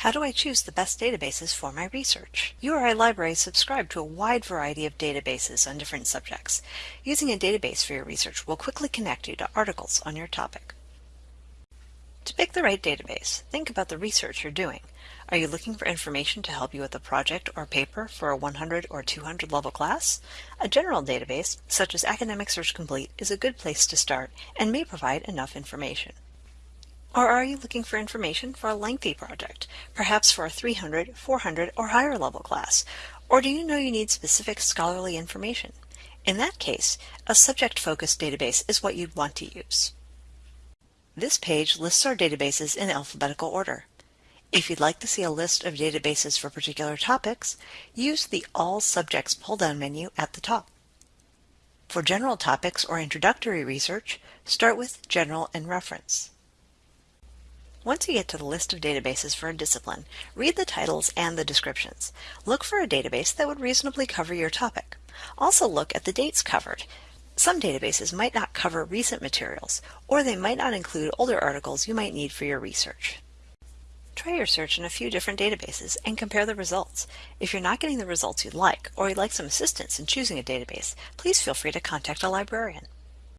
How do I choose the best databases for my research? URI libraries subscribe to a wide variety of databases on different subjects. Using a database for your research will quickly connect you to articles on your topic. To pick the right database, think about the research you're doing. Are you looking for information to help you with a project or paper for a 100 or 200 level class? A general database, such as Academic Search Complete, is a good place to start and may provide enough information. Or are you looking for information for a lengthy project, perhaps for a 300, 400, or higher level class? Or do you know you need specific scholarly information? In that case, a subject-focused database is what you'd want to use. This page lists our databases in alphabetical order. If you'd like to see a list of databases for particular topics, use the All Subjects pull-down menu at the top. For general topics or introductory research, start with General and Reference. Once you get to the list of databases for a discipline, read the titles and the descriptions. Look for a database that would reasonably cover your topic. Also look at the dates covered. Some databases might not cover recent materials, or they might not include older articles you might need for your research. Try your search in a few different databases and compare the results. If you're not getting the results you'd like, or you'd like some assistance in choosing a database, please feel free to contact a librarian.